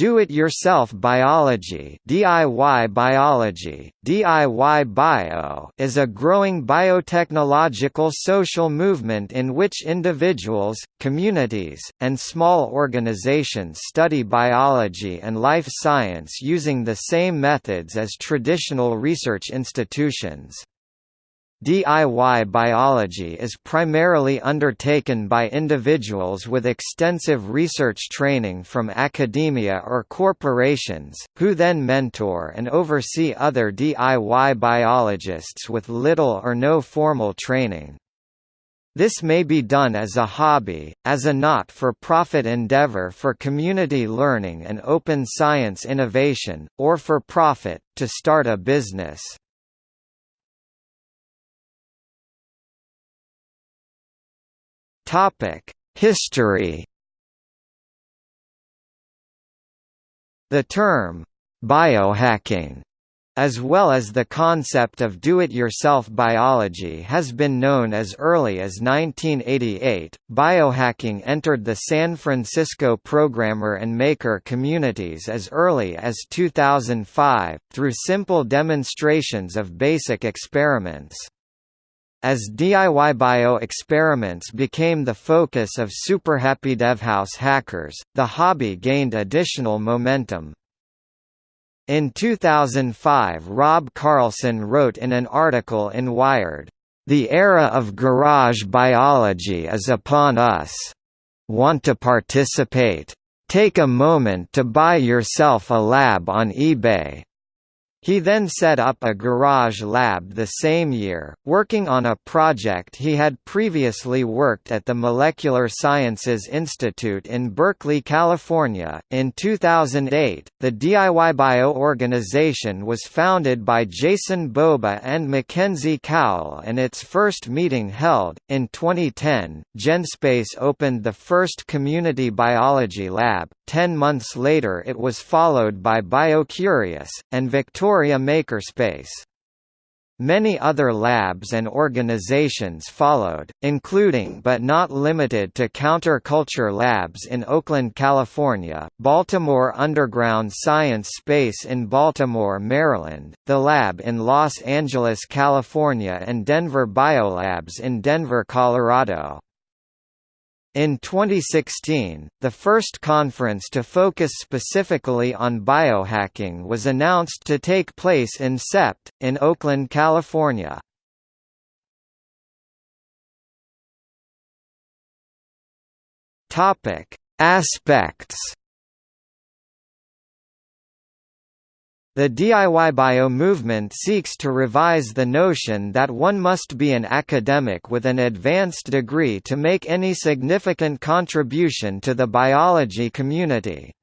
Do-it-yourself biology DIY biology, DIY bio is a growing biotechnological social movement in which individuals, communities, and small organizations study biology and life science using the same methods as traditional research institutions. DIY biology is primarily undertaken by individuals with extensive research training from academia or corporations, who then mentor and oversee other DIY biologists with little or no formal training. This may be done as a hobby, as a not-for-profit endeavor for community learning and open science innovation, or for profit, to start a business. Topic: History. The term biohacking as well as the concept of do-it-yourself biology has been known as early as 1988. Biohacking entered the San Francisco programmer and maker communities as early as 2005 through simple demonstrations of basic experiments. As DIY bio experiments became the focus of SuperHappyDevHouse hackers, the hobby gained additional momentum. In 2005 Rob Carlson wrote in an article in Wired, "...the era of garage biology is upon us. Want to participate? Take a moment to buy yourself a lab on eBay, he then set up a garage lab the same year, working on a project he had previously worked at the Molecular Sciences Institute in Berkeley, California. In 2008, the DIY Bio organization was founded by Jason Bobe and Mackenzie Cowell, and its first meeting held in 2010. GenSpace opened the first community biology lab. Ten months later, it was followed by BioCurious and Victoria Victoria Makerspace. Many other labs and organizations followed, including but not limited to Counterculture Labs in Oakland, California, Baltimore Underground Science Space in Baltimore, Maryland, the lab in Los Angeles, California and Denver Biolabs in Denver, Colorado. In 2016, the first conference to focus specifically on biohacking was announced to take place in SEPT, in Oakland, California. Aspects The DIY bio movement seeks to revise the notion that one must be an academic with an advanced degree to make any significant contribution to the biology community.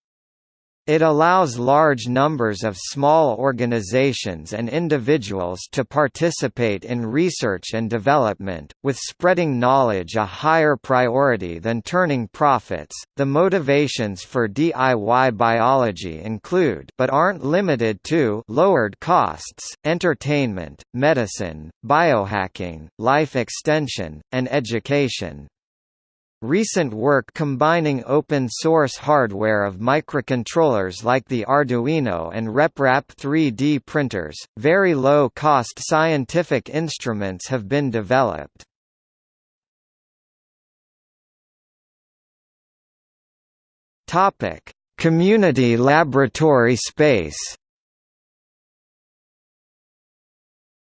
It allows large numbers of small organizations and individuals to participate in research and development, with spreading knowledge a higher priority than turning profits. The motivations for DIY biology include but aren't limited to lowered costs, entertainment, medicine, biohacking, life extension, and education. Recent work combining open-source hardware of microcontrollers like the Arduino and RepRap 3D printers, very low-cost scientific instruments have been developed. Community laboratory space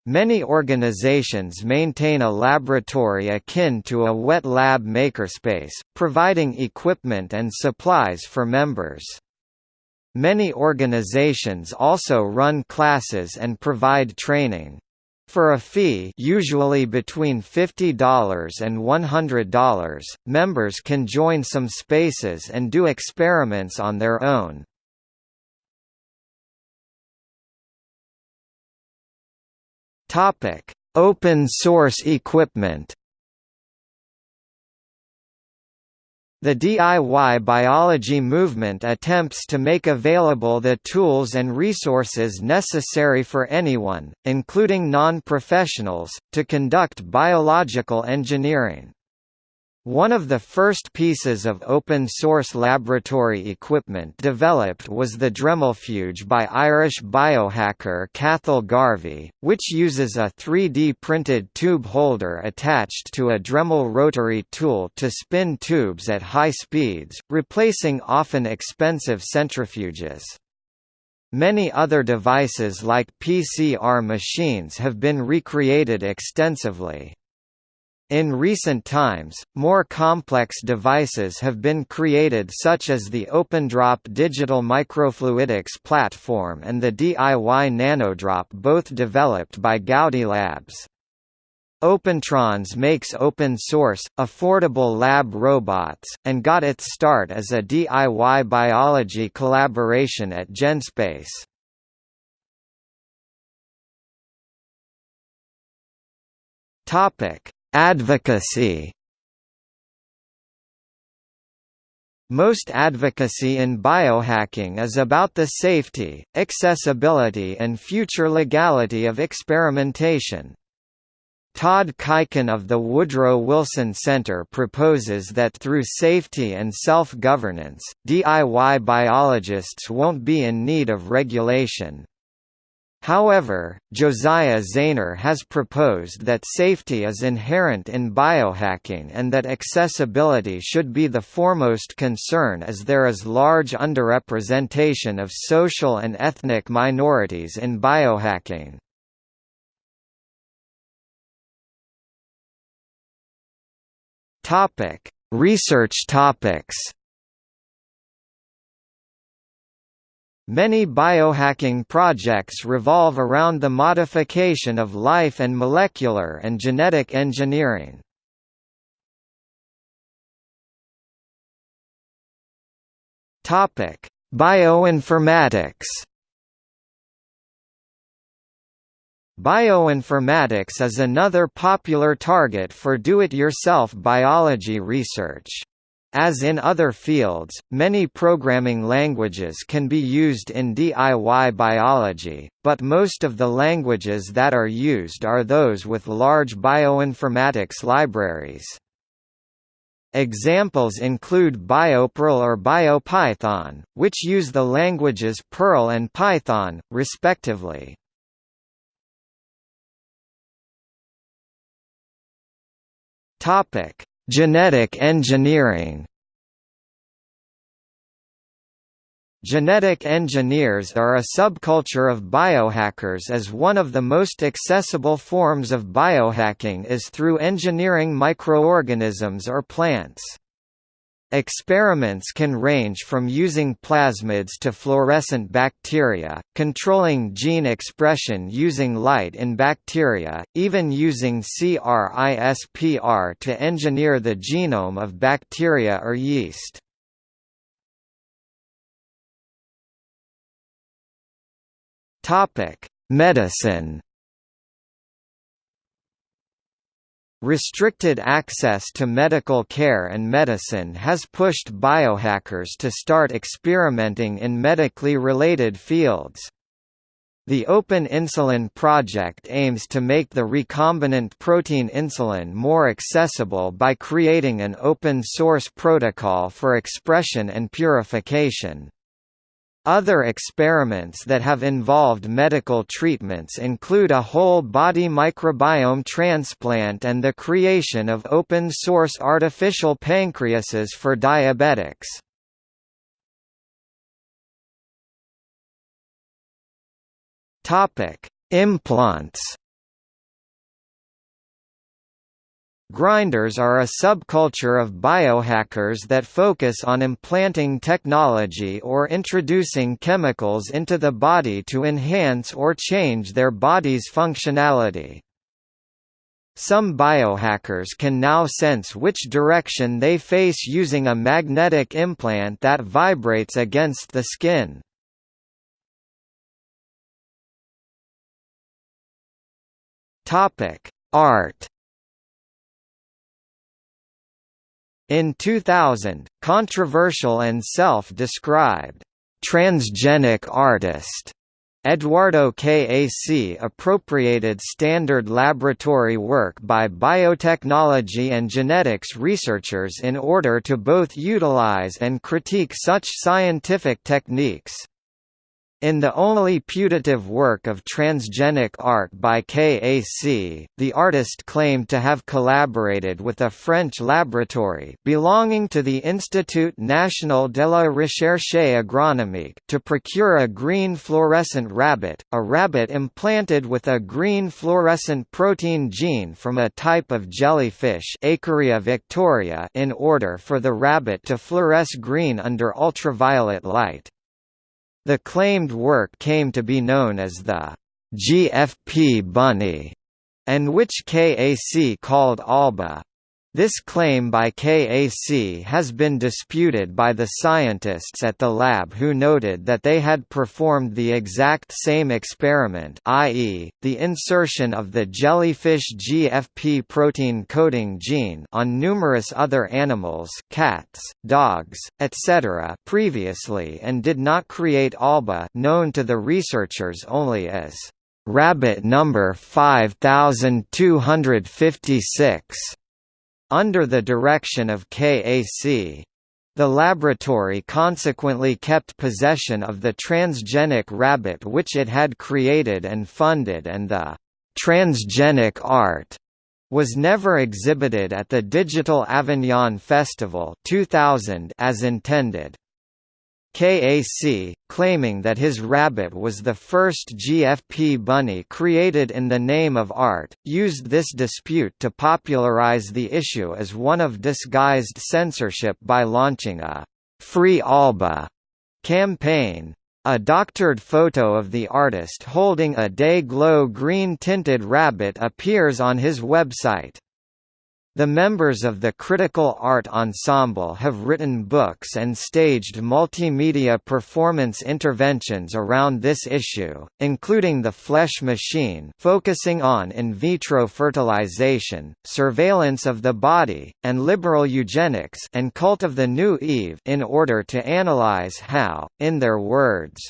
Many organizations maintain a laboratory akin to a wet lab makerspace, providing equipment and supplies for members. Many organizations also run classes and provide training. For a fee usually between $50 and $100, members can join some spaces and do experiments on their own. Topic: Open source equipment. The DIY biology movement attempts to make available the tools and resources necessary for anyone, including non-professionals, to conduct biological engineering. One of the first pieces of open-source laboratory equipment developed was the Dremelfuge by Irish biohacker Cathal Garvey, which uses a 3D printed tube holder attached to a Dremel rotary tool to spin tubes at high speeds, replacing often expensive centrifuges. Many other devices like PCR machines have been recreated extensively. In recent times, more complex devices have been created such as the OpenDrop digital microfluidics platform and the DIY NanoDrop both developed by Gaudi Labs. Opentrons makes open-source, affordable lab robots, and got its start as a DIY biology collaboration at GenSpace. Topic Advocacy Most advocacy in biohacking is about the safety, accessibility and future legality of experimentation. Todd Kuiken of the Woodrow Wilson Center proposes that through safety and self-governance, DIY biologists won't be in need of regulation, However, Josiah Zayner has proposed that safety is inherent in biohacking and that accessibility should be the foremost concern as there is large underrepresentation of social and ethnic minorities in biohacking. Research topics Many biohacking projects revolve around the modification of life and molecular and genetic engineering. Topic: Bioinformatics. Bioinformatics is another popular target for do-it-yourself biology research. As in other fields, many programming languages can be used in DIY biology, but most of the languages that are used are those with large bioinformatics libraries. Examples include BioPerl or BioPython, which use the languages Perl and Python, respectively. Topic: Genetic engineering Genetic engineers are a subculture of biohackers as one of the most accessible forms of biohacking is through engineering microorganisms or plants. Experiments can range from using plasmids to fluorescent bacteria, controlling gene expression using light in bacteria, even using CRISPR to engineer the genome of bacteria or yeast. Medicine Restricted access to medical care and medicine has pushed biohackers to start experimenting in medically related fields. The Open Insulin Project aims to make the recombinant protein insulin more accessible by creating an open-source protocol for expression and purification. Other experiments that have involved medical treatments include a whole-body microbiome transplant and the creation of open-source artificial pancreases for diabetics. Implants Grinders are a subculture of biohackers that focus on implanting technology or introducing chemicals into the body to enhance or change their body's functionality. Some biohackers can now sense which direction they face using a magnetic implant that vibrates against the skin. Art In 2000, controversial and self-described transgenic artist Eduardo KAC appropriated standard laboratory work by biotechnology and genetics researchers in order to both utilize and critique such scientific techniques. In the only putative work of transgenic art by KAC, the artist claimed to have collaborated with a French laboratory belonging to the Institut National de la Recherche Agronomique to procure a green fluorescent rabbit, a rabbit implanted with a green fluorescent protein gene from a type of jellyfish victoria in order for the rabbit to fluoresce green under ultraviolet light. The claimed work came to be known as the GFP bunny, and which KAC called ALBA. This claim by KAC has been disputed by the scientists at the lab who noted that they had performed the exact same experiment i.e., the insertion of the jellyfish GFP protein coding gene on numerous other animals cats, dogs, etc. previously and did not create ALBA known to the researchers only as rabbit number 5256 under the direction of KAC. The laboratory consequently kept possession of the transgenic rabbit which it had created and funded and the transgenic art was never exhibited at the Digital Avignon Festival 2000 as intended. KAC, claiming that his rabbit was the first GFP bunny created in the name of art, used this dispute to popularize the issue as one of disguised censorship by launching a «Free Alba» campaign. A doctored photo of the artist holding a day-glow green-tinted rabbit appears on his website. The members of the Critical Art Ensemble have written books and staged multimedia performance interventions around this issue, including The Flesh Machine focusing on in vitro fertilization, surveillance of the body, and liberal eugenics and Cult of the New Eve in order to analyze how, in their words,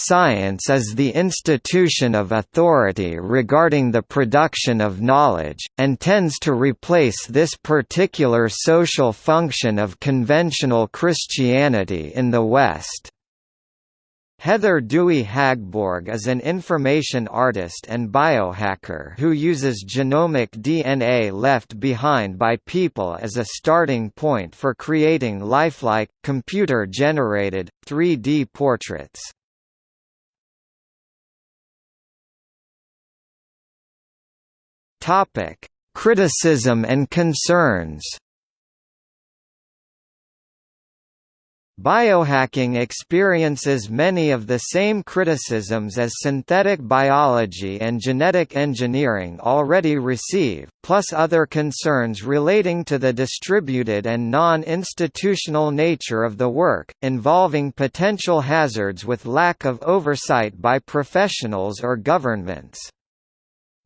Science is the institution of authority regarding the production of knowledge, and tends to replace this particular social function of conventional Christianity in the West. Heather Dewey Hagborg is an information artist and biohacker who uses genomic DNA left behind by people as a starting point for creating lifelike, computer-generated, 3D portraits. Topic: Criticism and concerns. Biohacking experiences many of the same criticisms as synthetic biology and genetic engineering already receive, plus other concerns relating to the distributed and non-institutional nature of the work, involving potential hazards with lack of oversight by professionals or governments.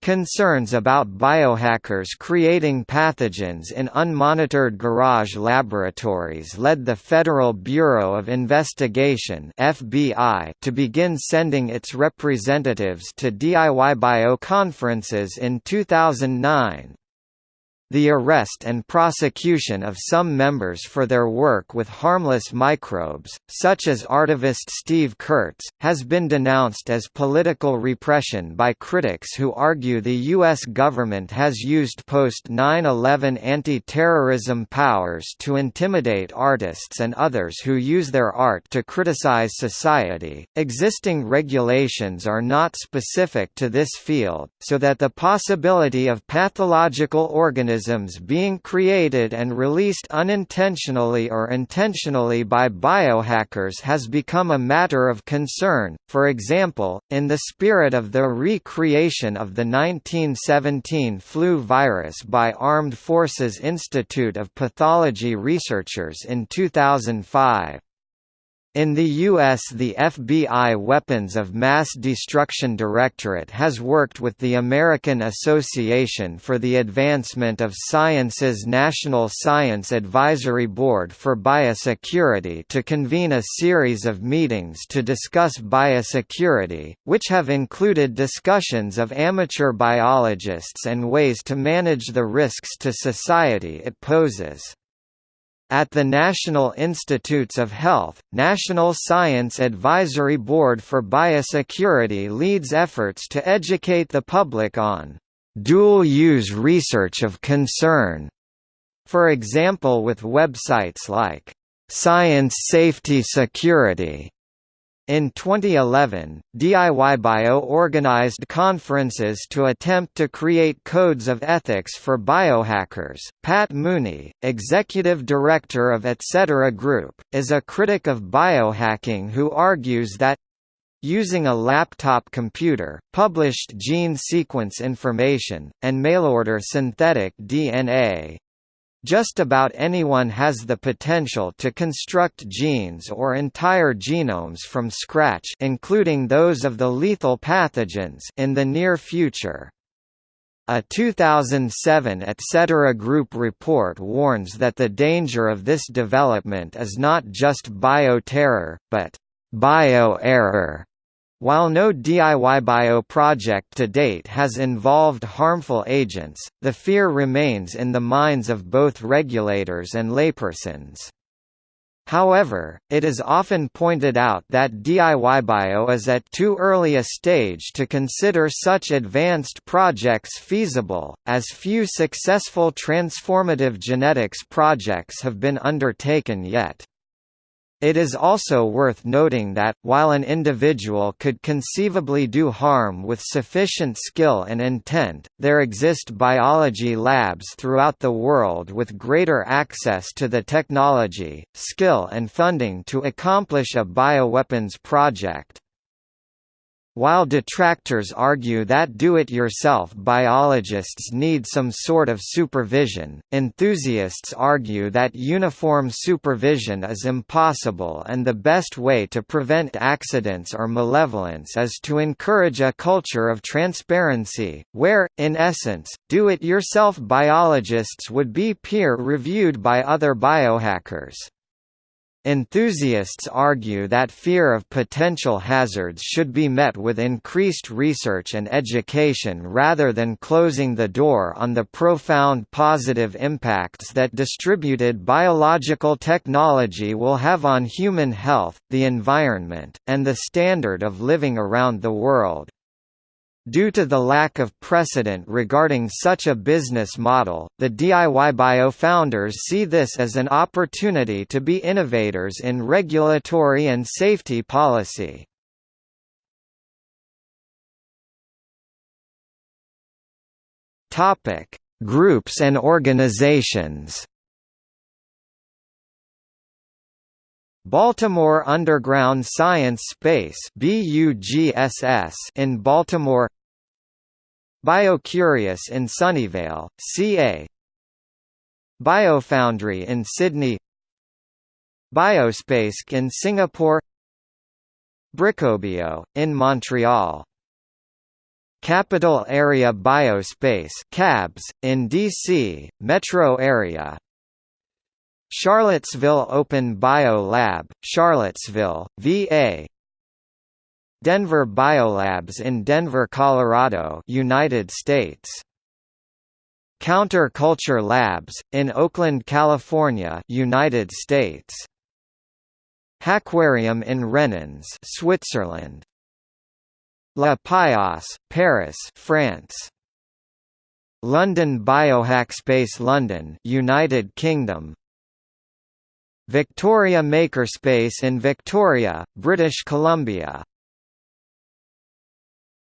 Concerns about biohackers creating pathogens in unmonitored garage laboratories led the Federal Bureau of Investigation (FBI) to begin sending its representatives to DIY bio conferences in 2009. The arrest and prosecution of some members for their work with harmless microbes, such as artivist Steve Kurtz, has been denounced as political repression by critics who argue the U.S. government has used post-9-11 anti-terrorism powers to intimidate artists and others who use their art to criticize society. Existing regulations are not specific to this field, so that the possibility of pathological organisms organisms being created and released unintentionally or intentionally by biohackers has become a matter of concern, for example, in the spirit of the recreation of the 1917 flu virus by Armed Forces Institute of Pathology researchers in 2005. In the U.S. the FBI Weapons of Mass Destruction Directorate has worked with the American Association for the Advancement of Science's National Science Advisory Board for Biosecurity to convene a series of meetings to discuss biosecurity, which have included discussions of amateur biologists and ways to manage the risks to society it poses. At the National Institutes of Health, National Science Advisory Board for Biosecurity leads efforts to educate the public on dual-use research of concern, for example with websites like Science Safety Security in 2011, DIY-Bio organized conferences to attempt to create codes of ethics for biohackers. Pat Mooney, executive director of Etc. Group, is a critic of biohacking who argues that using a laptop computer, published gene sequence information, and mail-order synthetic DNA, just about anyone has the potential to construct genes or entire genomes from scratch including those of the lethal pathogens in the near future. A 2007 Etc. Group report warns that the danger of this development is not just bioterror, but bioerror. While no DIY bio project to date has involved harmful agents, the fear remains in the minds of both regulators and laypersons. However, it is often pointed out that DIY bio is at too early a stage to consider such advanced projects feasible, as few successful transformative genetics projects have been undertaken yet. It is also worth noting that, while an individual could conceivably do harm with sufficient skill and intent, there exist biology labs throughout the world with greater access to the technology, skill and funding to accomplish a bioweapons project. While detractors argue that do-it-yourself biologists need some sort of supervision, enthusiasts argue that uniform supervision is impossible and the best way to prevent accidents or malevolence is to encourage a culture of transparency, where, in essence, do-it-yourself biologists would be peer-reviewed by other biohackers. Enthusiasts argue that fear of potential hazards should be met with increased research and education rather than closing the door on the profound positive impacts that distributed biological technology will have on human health, the environment, and the standard of living around the world. Due to the lack of precedent regarding such a business model, the DIY Bio founders see this as an opportunity to be innovators in regulatory and safety policy. Groups and organizations. Baltimore Underground Science Space in Baltimore BioCurious in Sunnyvale, CA BioFoundry in Sydney Biospace in Singapore Bricobio, in Montreal. Capital Area Biospace CABS, in DC, metro area Charlottesville Open Bio Lab, Charlottesville, VA Denver Biolabs in Denver, Colorado United States. Counter Culture Labs, in Oakland, California United States. Hackquarium in Renens Switzerland. La Paillasse, Paris France. London Biohackspace London United Kingdom Victoria Makerspace in Victoria, British Columbia